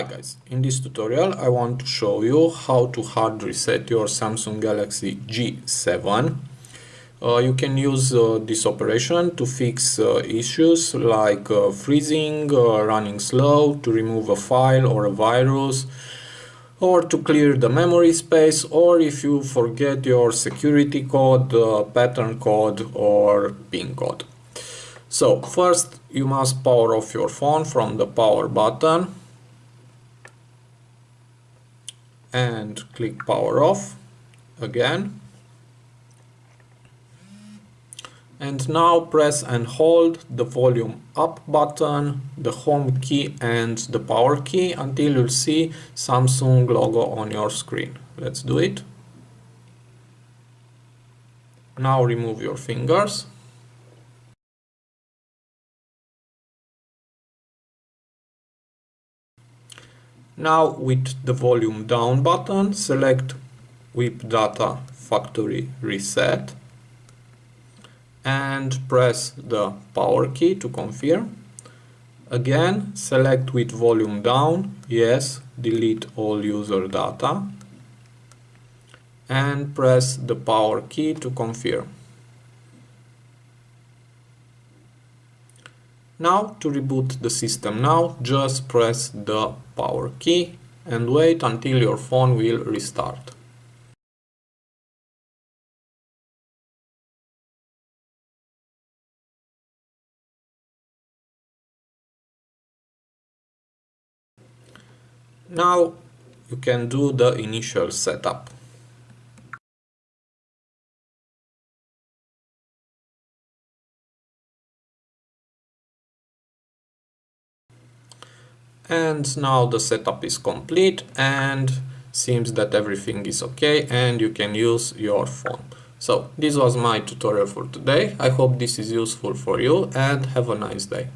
Hi guys, in this tutorial I want to show you how to hard reset your Samsung Galaxy G7. Uh, you can use uh, this operation to fix uh, issues like uh, freezing, uh, running slow, to remove a file or a virus, or to clear the memory space, or if you forget your security code, uh, pattern code or PIN code. So first you must power off your phone from the power button and click power off again. And now press and hold the volume up button the home key and the power key until you see Samsung logo on your screen. Let's do it. Now remove your fingers Now with the volume down button, select wipe data factory reset and press the power key to confirm. Again, select with volume down, yes, delete all user data and press the power key to confirm. Now to reboot the system now, just press the power key and wait until your phone will restart. Now you can do the initial setup. And now the setup is complete and seems that everything is okay and you can use your phone. So this was my tutorial for today. I hope this is useful for you and have a nice day